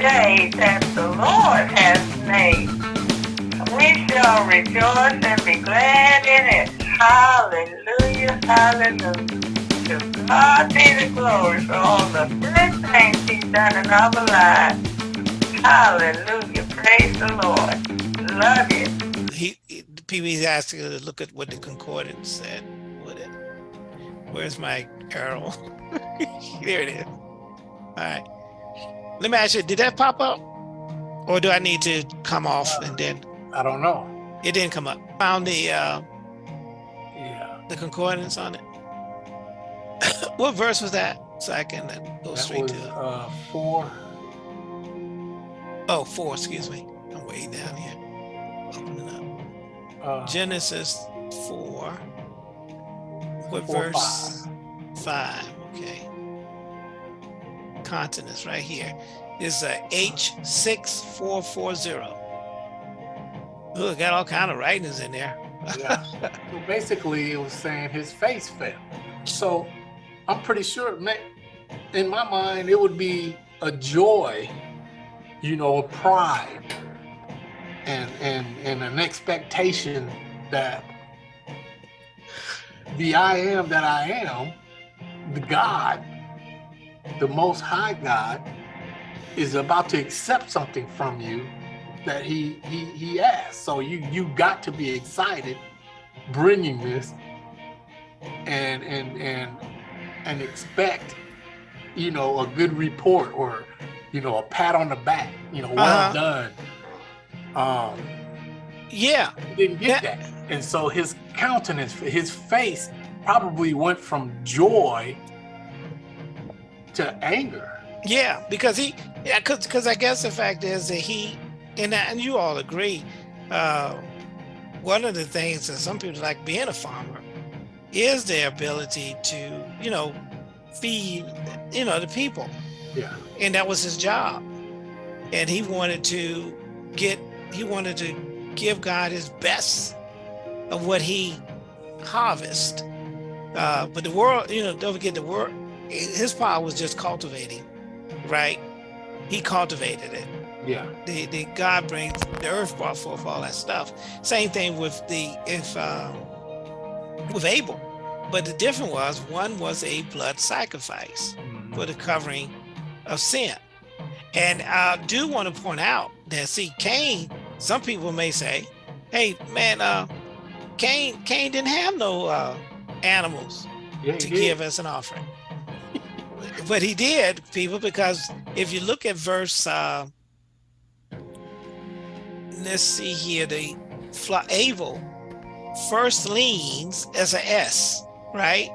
day that the Lord has made. We shall rejoice and be glad in it. Hallelujah, hallelujah. To God be the glory for all the good things he's done in our lives. Hallelujah, praise the Lord. Love you. He, he PB's asking to look at what the concordance said. What it, where's my arrow? there it is. All right. Let me ask you, did that pop up? Or do I need to come off and then I don't know. it didn't come up? Found the uh Yeah. the concordance on it. what verse was that? So I can uh, go That straight was to it. uh, four. Oh, four, excuse me. I'm way down here. Opening up. Uh, Genesis four. What Four, verse? Five. Okay. Countenance right here. here is a H six four four zero. Look, got all kind of writings in there. yeah. So basically, it was saying his face fell. So I'm pretty sure, in my mind, it would be a joy, you know, a pride, and and and an expectation that the I am that I am, the God, the Most High God, is about to accept something from you that he he he asked. So you you got to be excited bringing this and and and and expect you know a good report or you know a pat on the back you know well Uh-huh. done um Yeah, didn't get that and so his countenance his face probably went from joy to anger. Yeah, because he, yeah, because because I guess the fact is that he, and and you all agree, uh, one of the things that some people like being a farmer is their ability to, you know, feed, you know, the people. yeah. And that was his job. And he wanted to get he wanted to give god his best of what he harvest. Uh but the world you know don't forget the world his power was just cultivating right he cultivated it yeah the, the god brings the earth brought forth all that stuff same thing with the if um with abel but the difference was one was a blood sacrifice Mhm. for the covering of sin. And I do want to point out that see Cain, some people may say, hey man, uh Cain Cain didn't have no uh animals yeah to did. give as an offering. But he did, people, because if you look at verse uh let's see here, the Abel firstlings as a S, right?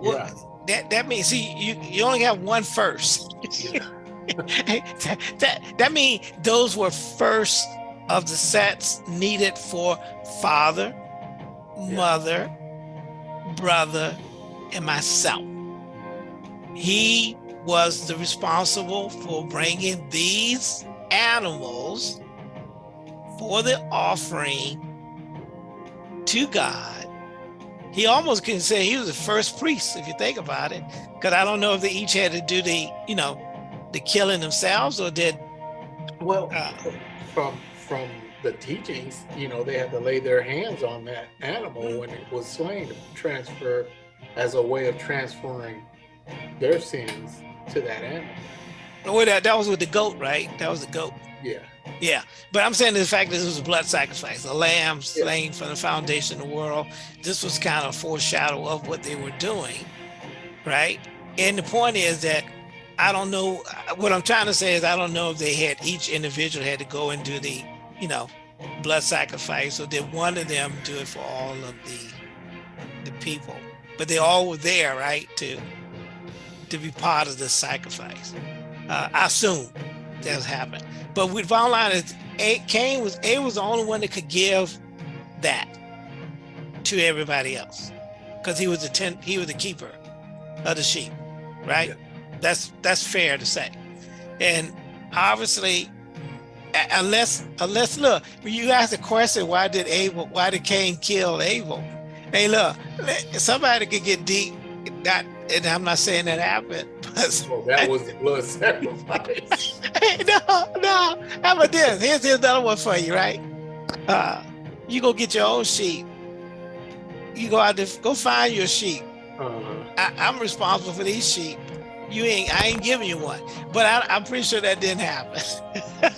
Well, yeah that that means see you you only have one first. yeah that, that that means those were first of the sets needed for father, mother, brother, and myself. He was the responsible for bringing these animals for the offering to God. He almost can say he was the first priest, if you think about it, because I don't know if they each had to do the, you know, the killing themselves or did Well, Uh, from from the teachings, you know, they had to lay their hands on that animal Mm-hmm. when it was slain to transfer as a way of transferring their sins to that animal. well that, that was with the goat, right? That was the goat. Yeah, Yeah. But I'm saying the fact that this was a blood sacrifice, a lamb Yeah. slain from the foundation of the world. This was kind of a foreshadow of what they were doing, right? And the point is that I don't know what I'm trying to say is I don't know if they had each individual had to go and do the, you know, blood sacrifice or did one of them do it for all of the the people. But they all were there, right, to to be part of the sacrifice. Uh, I assume that's happened. But with bottom line is A, Cain was A was the only one that could give that to everybody else because he was the ten, he was the keeper of the sheep, right? Yeah. That's that's fair to say, and obviously, unless unless look, when you ask the question, why did Abel, why did Cain kill Abel? Hey, look, somebody could get deep. Not and I'm not saying that happened, but Well, that was the blood sacrifice. hey, no, no. How about this? Here's, here's another one for you, right? Uh, you go get your own sheep. You go out there, go find your sheep. Uh, I, I'm responsible for these sheep. You ain't, I ain't giving you one. But I, I'm pretty sure that didn't happen.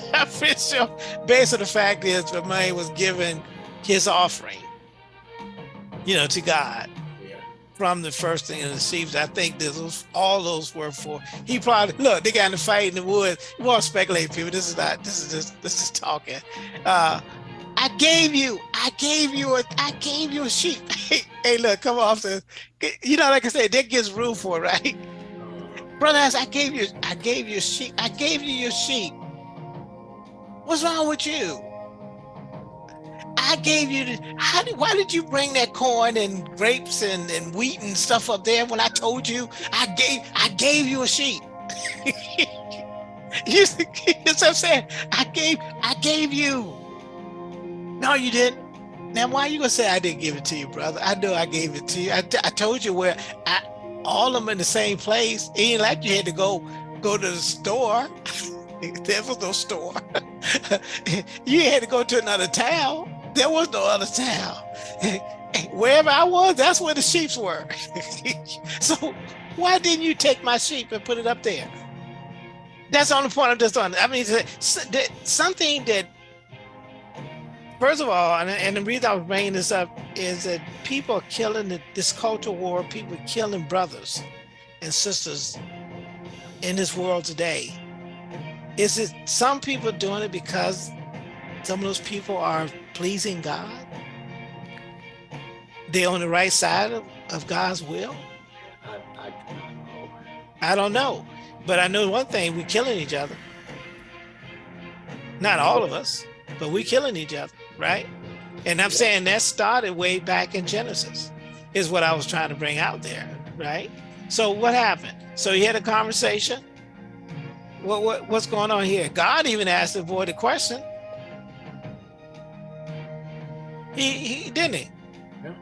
I'm pretty sure, based on the fact is, the money was given his offering, you know, to God. From the first thing in the sheep. I think this was all those were for. He probably look. They got in a fight in the woods. You want to speculate, people? This is not. This is just. This is talking. Uh, I gave you. I gave you a. I gave you a sheep. hey, look, come off the. You know, like I said, that gives room for right? Brothers, I gave you. I gave you a sheep. I gave you your sheep. What's wrong with you? I gave you the, how did, why did you bring that corn and grapes and, and wheat and stuff up there when I told you I gave I gave you a sheep? you see what I'm saying? I gave I gave you. No, you didn't. Now why are you gonna say I didn't give it to you, brother? I know I gave it to you. I, I told you where I all of them in the same place. It ain't like you had to go go to the store. there was no store. you had to go to another town. There was no other town. Wherever I was, that's where the sheep were. so why didn't you take my sheep and put it up there? That's on the point I'm just on. I mean, something that, first of all, and, and the reason I was bringing this up is that people are killing the, this culture war, people are killing brothers and sisters in this world today. Is it some people doing it because some of those people are pleasing God? They're on the right side of, of God's will? I, I. I don't know. But I know one thing, we're killing each other. Not all of us, but we're killing each other, right? And I'm saying that started way back in Genesis, is what I was trying to bring out there, right? So what happened? So you had a conversation. What, what what's going on here? God even asked the boy the question. He, he didn't he? Yeah.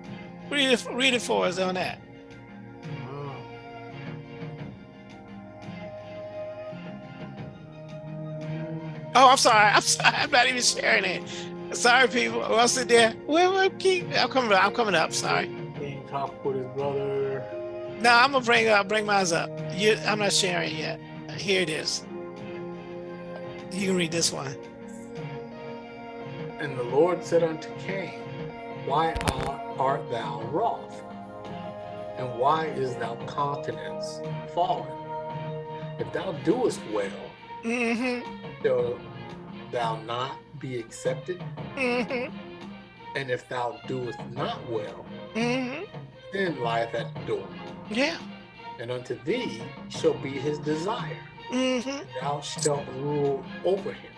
Read it, read it for us on that. Uh, Oh, I'm sorry. I'm sorry. I'm not even sharing it. Sorry, people. I'll sit there. Where, where, keep, I'm coming up. I'm coming up. Sorry. Cain talk with his brother. No, I'm gonna bring I'll bring mine up. You, I'm not sharing yet. Here it is. You can read this one. And the Lord said unto Cain, Why art, thou wroth? And why is thou countenance fallen? If thou doest well, Mm-hmm. shall thou not be accepted? Mm-hmm. And if thou doest not well, Mm-hmm. sin lieth at the door. Yeah. And unto thee shall be his desire. Mm-hmm. Thou shalt rule over him.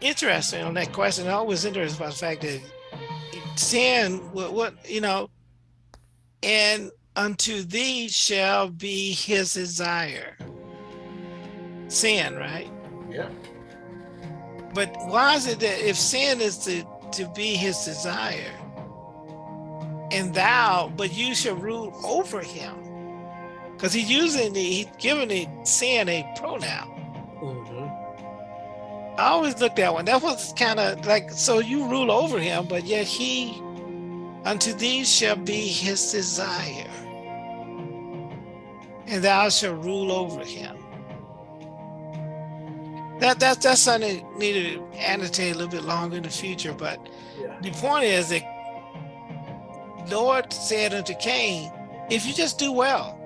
Interesting on that question. I always interested by the fact that sin, what, what you know, and unto thee shall be his desire. Sin, right? Yeah. But why is it that if sin is to, to be his desire, and thou, but you shall rule over him? Because he's using the, he's giving the sin a pronoun. I always looked at one. That was kind of like, so you rule over him, but yet he, unto thee shall be his desire, and thou shalt rule over him. That, that that's something that needed to annotate a little bit longer in the future, but Yeah. the point is that Lord said unto Cain, if you just do well.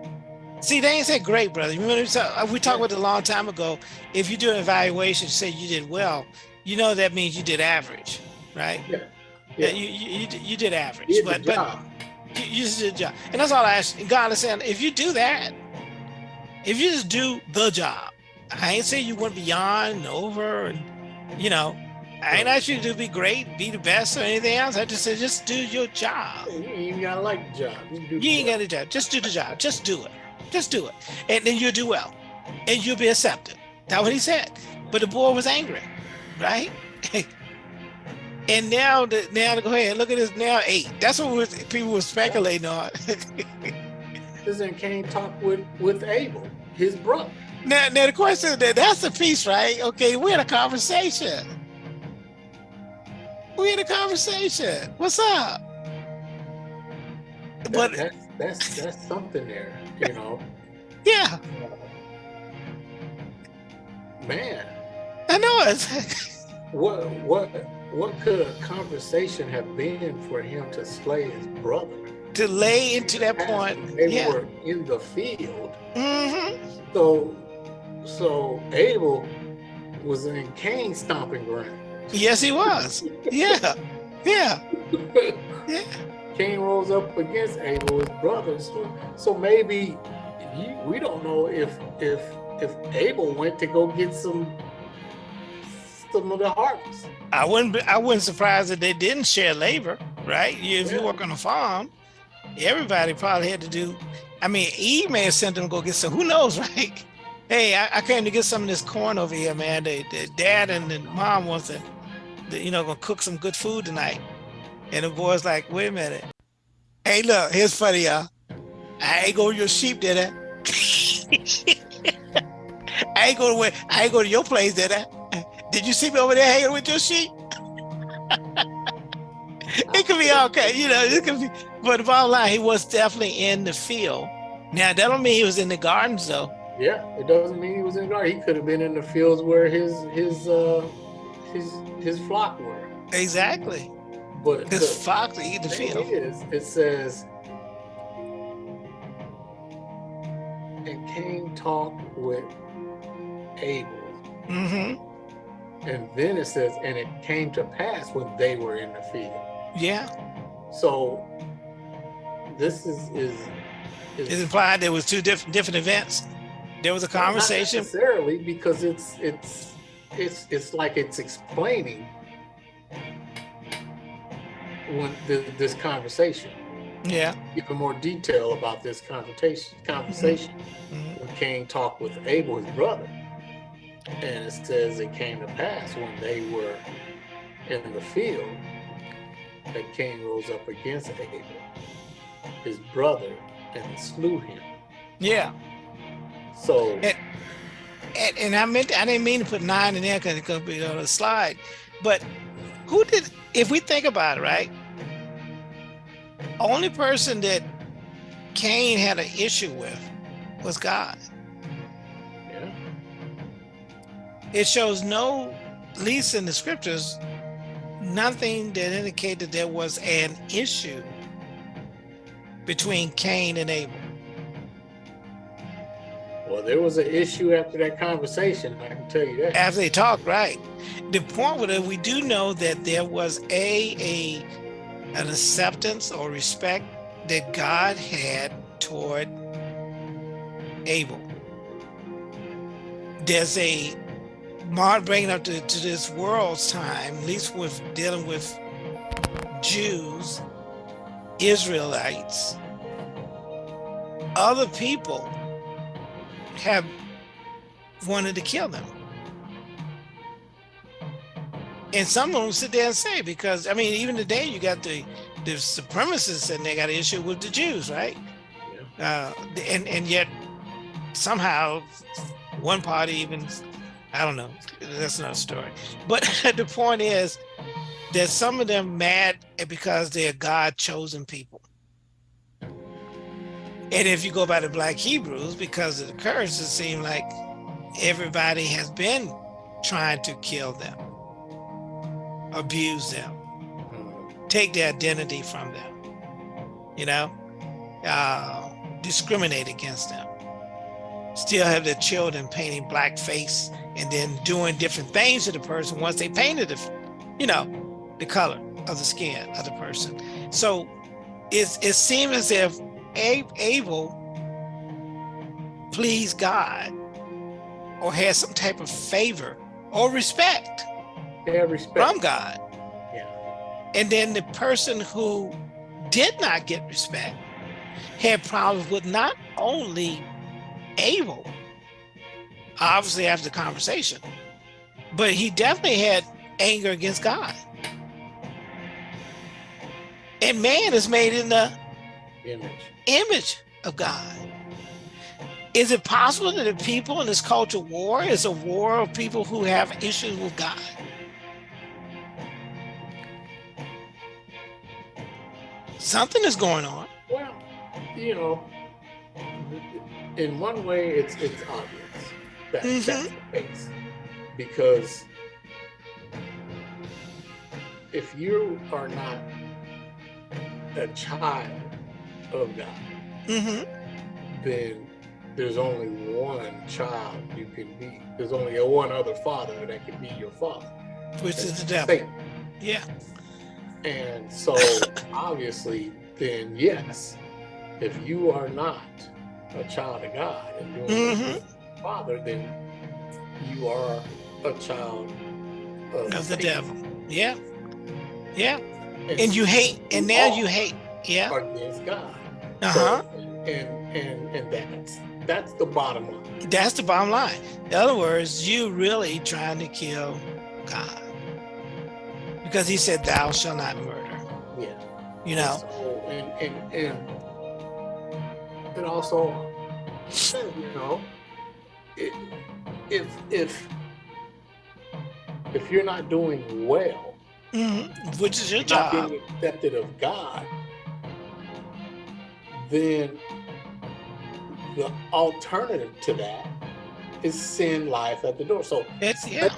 See, they ain't said great, brother. You Remember, we talked uh, we talked about it a long time ago. If you do an evaluation, say you did well, you know that means you did average, right? Yeah. Yeah, you, you, you did- average, you did but but you, did a job, and that's all I ask. God is saying, if you do that, if you just do the job, I ain't saying you went beyond and over, and you know, I ain't asked you to be great, be the best, or anything else. I just said just do your job. You ain't gotta like the job. You, You ain't got a job. Just do the job. Just do it. Just do it, and then you'll do well, and you'll be accepted. That's what he said. But the boy was angry, right? and now, the, now go ahead. Look at this. Now eight. That's what was, people were speculating on. and Cain talked with with Abel, his brother. Now, now the question is that that's the piece, right? Okay, we're in a conversation. We're in a conversation. What's up? That- But that's that's that's something there, you know. yeah, Man, I know it's what what what could a conversation have been for him to slay his brother? to lay into that point. They Yeah. were in the field. hmm So so Abel was in Cain's stomping ground. Yes, he was. Yeah, yeah, yeah. Cain rose up against Abel, his brother. So, so maybe you, we don't know if if if Abel went to go get some some of the harvest. I wouldn't. Be, I wouldn't surprise that they didn't share labor, right? If you work on a farm, everybody probably had to do. I mean, Eve may have sent them to go get some. Who knows, right? Hey, I, I came to get some of this corn over here, man. The, the dad and the mom wants to, you know, gonna cook some good food tonight. And the boy's like, wait a minute. Hey, look, here's funny, y'all. I ain't go to your sheep, did I? I ain't go to where, I ain't go to your place, did I? Did you see me over there hanging with your sheep? it could be all kind, you know, it could be, but the bottom line, he was definitely in the field. Now, that don't mean he was in the gardens, though. Yeah, it doesn't mean he was in the garden. He could have been in the fields where his his uh his his flock were. Exactly. But His the fox eat the field. is, it says, and Cain talked with Abel. Mm-hmm. And then it says, and it came to pass when they were in the field. Yeah. So this is is, is It implied there was two different different events. There was a not conversation. necessarily because it's it's it's it's like it's explaining when th- this conversation, Yeah. even more detail about this conversation conversation Mhm. when Cain talked with Abel, his brother. And it says it came to pass when they were in the field that Cain rose up against Abel, his brother, and slew him. Yeah. So And, and, and I meant I didn't mean to put nine in there because it could be on a slide. But who did if we think about it, right? Only person that Cain had an issue with was God. yeah, It shows no, at least in the scriptures, nothing that indicated there was an issue between Cain and Abel. Well, there was an issue after that conversation. I can tell you that. after they talked, right? The point with it, we do know that there was a a an acceptance or respect that God had toward Abel. There's a Mark bringing up to, to this world's time, at least with dealing with Jews, Israelites, other people have wanted to kill them. And some of them sit there and say, because I mean, even today you got the the supremacists and they got an issue with the Jews, right? Uh, and and yet somehow one party even I don't know. That's another story. But the point is that some of them mad because they're God chosen people. And if you go by the black Hebrews, because of the curse, it seemed like everybody has been trying to kill them, abuse them, Mhm. take their identity from them, you know, uh, discriminate against them, still have their children painting blackface and then doing different things to the person once they painted the, you know, the color of the skin of the person. So it's, it seems as if A- please God or had some type of favor or respect Yeah, respect. from God. yeah. And then the person who did not get respect had problems with not only Abel, obviously after the conversation, but he definitely had anger against God. And man is made in the Image. Image of God. Is it possible that the people in this culture war is a war of people who have issues with God? Something is going on. Well, you know, in one way, it's it's obvious that Mhm. that's the case because if you are not a child of God, hmm then there's only one child you can be. There's only a one other father that can be your father. Which is the devil. Satan. Yeah. And so obviously, then yes, if you are not a child of God and doing Mhm. mm Father, then you are a child of, Of the devil. Yeah. Yeah. And you hate, and now you hate. Yeah. against God. Uh-huh. So, and and and that's that's the bottom line. That's the bottom line. In other words, you really trying to kill God. Because he said, thou shall not murder. Yeah. You know? So, and and and and also, you know, it, if if if you're not doing well, Mhm. Which is your not job. being accepted of God, then the alternative to that is sin life at the door. So It's yeah.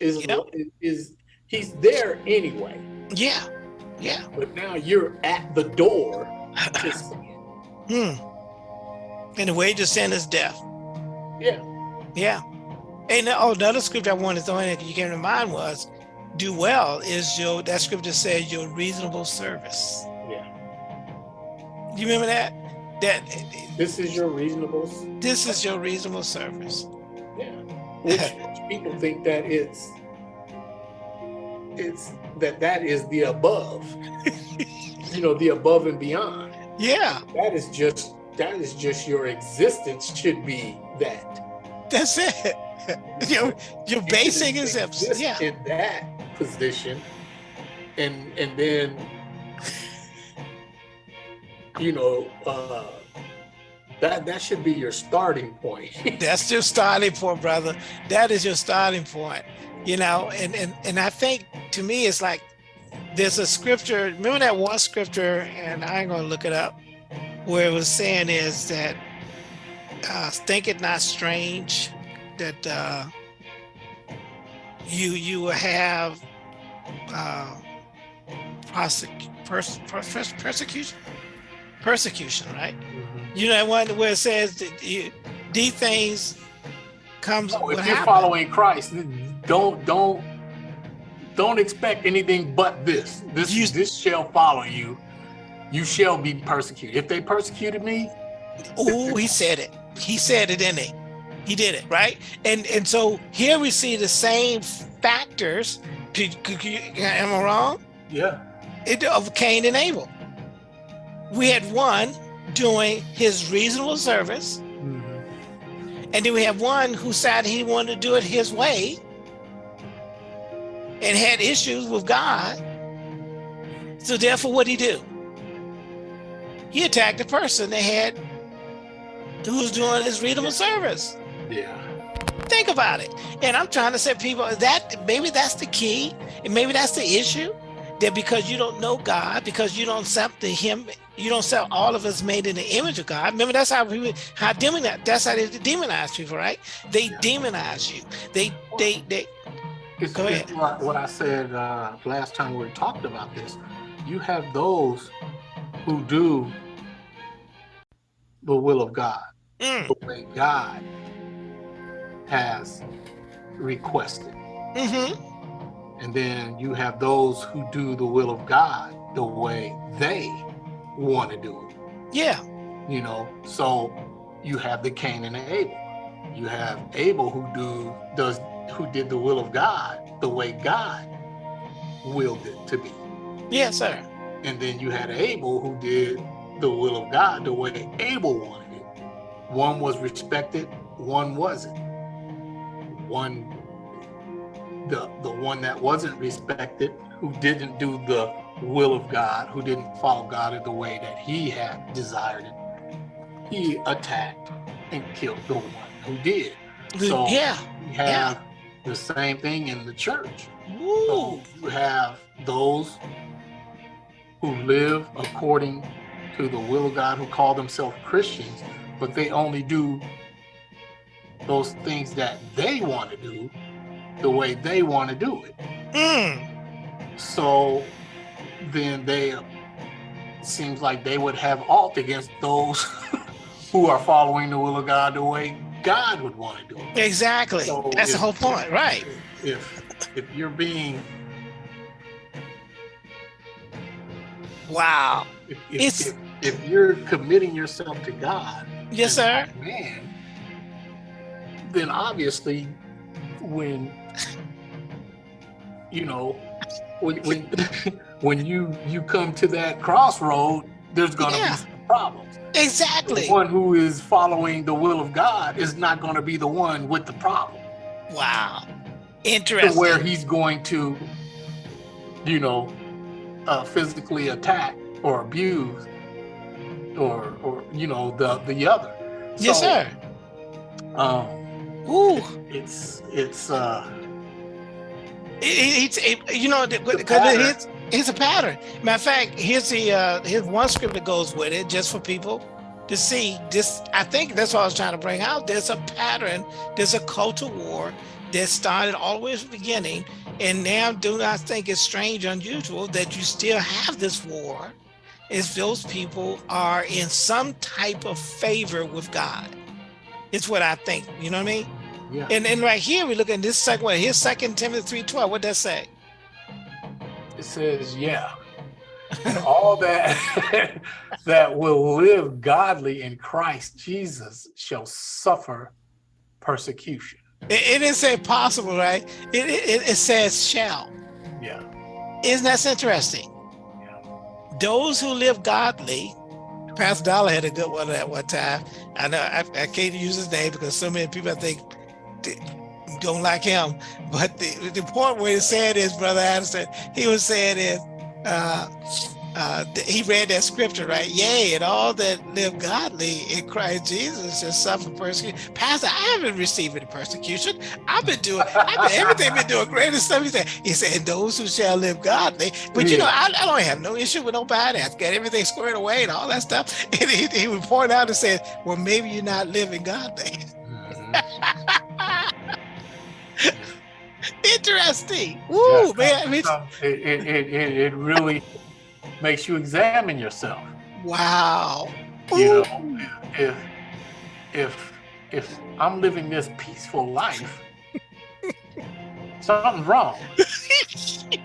is Yep. is he's there anyway, Yeah. Yeah. but now you're at the door to sin. Hmm. And the wage of sin is death. Yeah. Yeah. And oh, another scripture I wanted to throw in that you came to mind was do well is your that scripture says your reasonable service. Yeah. You remember that? That This is your reasonable. this is your reasonable service. Yeah. Which, which people think that it's it's that that is the above. you know, the above and beyond. Yeah, That is just that is just your existence should be that. that's it. your your You basic is yeah. in that position, and and then you know uh, that that should be your starting point. That's your starting point, brother. That is your starting point. You know, and and and I think to me it's like there's a scripture. Remember that one scripture, and I ain't gonna look it up, where it was saying is that uh, think it not strange that uh, you you will have uh, pers- pers- persecution, persecution, right? You know that one where it says that you, these things comes. If you're happen. following Christ, don't don't don't expect anything but this. This You- this shall follow you. You shall be persecuted. If they persecuted me, Oh, he said it. He said it, didn't he? He did it, right? And and so here we see the same factors. Am I wrong? yeah, It, of Cain and Abel. We had one doing his reasonable service, mm-hmm. and then we have one who said he wanted to do it his way and had issues with God. So therefore, what did he do? He attacked the person that had who was doing his reasonable service. yeah, Think about it. And I'm trying to say people that maybe that's the key, and maybe that's the issue. That because you don't know God, because you don't accept the him, you don't accept all of us made in the image of God. Remember, that's how people how demonize that's how they demonize people, right? They Yeah. demonize you. They they they It's, Go it's ahead. what, what I said uh, last time we talked about this. You have those who do the will of God, mm, the way God has requested. mm-hmm. And then you have those who do the will of God the way they want to do it. Yeah. You know, so you have the Cain and the Abel. You have Abel who do does who did the will of God the way God willed it to be. Yes, sir. And then you had Abel who did the will of God the way Abel wanted it. One was respected, one wasn't. One the the one that wasn't respected, who didn't do the will of God, who didn't follow God in the way that he had desired it, he attacked and killed the one who did. So yeah. we have the same thing in the church. Woo. So you have those who live according to the will of God, who call themselves Christians, but they only do those things that they want to do the way they want to do it. Mm. So then they seems like they would have alt against those who are following the will of God the way God would want to do it. Exactly. So That's the whole point, right? If if you're being Wow. if, It's- if, if, if you're committing yourself to God, Yes, sir. Man, then obviously when you know when when, when you you come to that crossroad, there's gonna Yeah. be some problems. Exactly. The one who is following the will of God is not going to be the one with the problem. Wow. Interesting. where he's going to, you know, uh, physically attack or abuse, or or you know the the other. yes, So, sir. Um, Ooh. it's it's uh It, it, it's it, you know because it's it's a pattern. Matter of fact, here's the uh here's one script that goes with it just for people to see. This I think that's what I was trying to bring out. There's a pattern. There's a culture war that started all the way from the beginning, and now do not think it's strange, unusual that you still have this war. If those people are in some type of favor with God, it's what I think. You know what I mean? Yeah. And and right here we look at this second one. Here's Second Timothy three twelve. What does that say? It says yeah. And all that that will live godly in Christ Jesus shall suffer persecution. It, it didn't say possible, right? It, it it says shall. Yeah. Isn't that interesting? Yeah. Those who live godly. Pastor Dollar had a good one at one time. I know I, I can't use his name because so many people I think d- don't like him. But the, the point where he said is, Brother Anderson, he was saying is, uh, uh, he read that scripture, right? Yea, and all that live godly in Christ Jesus shall suffer persecution. Pastor, I haven't received any persecution. I've been doing, I've been, everything been doing great and stuff. He said, he said, those who shall live godly. But you know, I, I don't have no issue with nobody. I've got everything squared away and all that stuff. And he, he would point out and say, well, maybe you're not living godly. Mhm. Interesting. Woo, Yeah. man. It, it, it it really makes you examine yourself. wow. You know, if if if I'm living this peaceful life, something's wrong.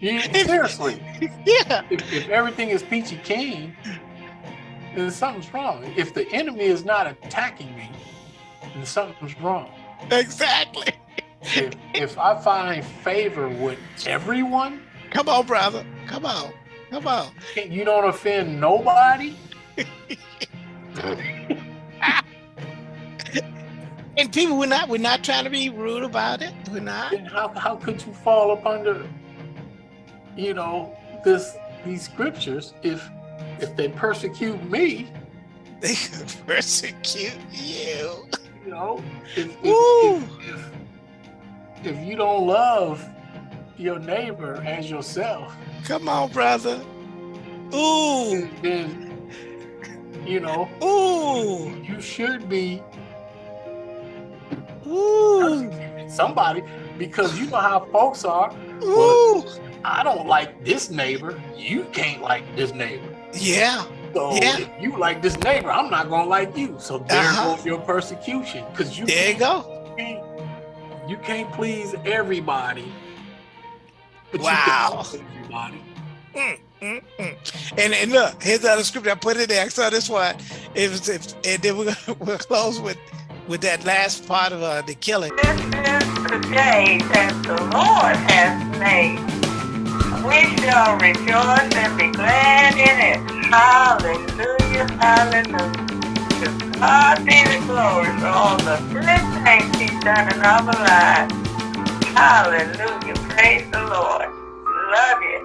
You, seriously, yeah. if, if everything is peachy keen, then something's wrong. If the enemy is not attacking me, then something's wrong. Exactly. If, if I find favor with everyone, Come on, brother. Come on. Come on. you don't offend nobody. And people, we're not we're not trying to be rude about it. We're not. how, how could you fall up under you know this these scriptures if if they persecute me They could persecute you. Know if if, if, if, if you don't love your neighbor as yourself Come on, brother. Ooh. then you know Ooh. you should be Ooh. somebody because you know how folks are Ooh. i don't like this neighbor you can't like this neighbor Yeah. So Yeah. if you like this neighbor, I'm not gonna like you. So there Uh-huh. goes your persecution. Because you There you go. can't you can't please everybody. But Wow. you can please everybody. Mm, mm. And, and look, here's the other scripture I put in there. I saw this one. It was, if, and then we're gonna we'll close with with that last part of uh, the killing. This is the day that the Lord has made. We shall rejoice and be glad in it. Hallelujah, hallelujah. God be the glory for all the good things He's done in our lives. Hallelujah, praise the Lord. Love you.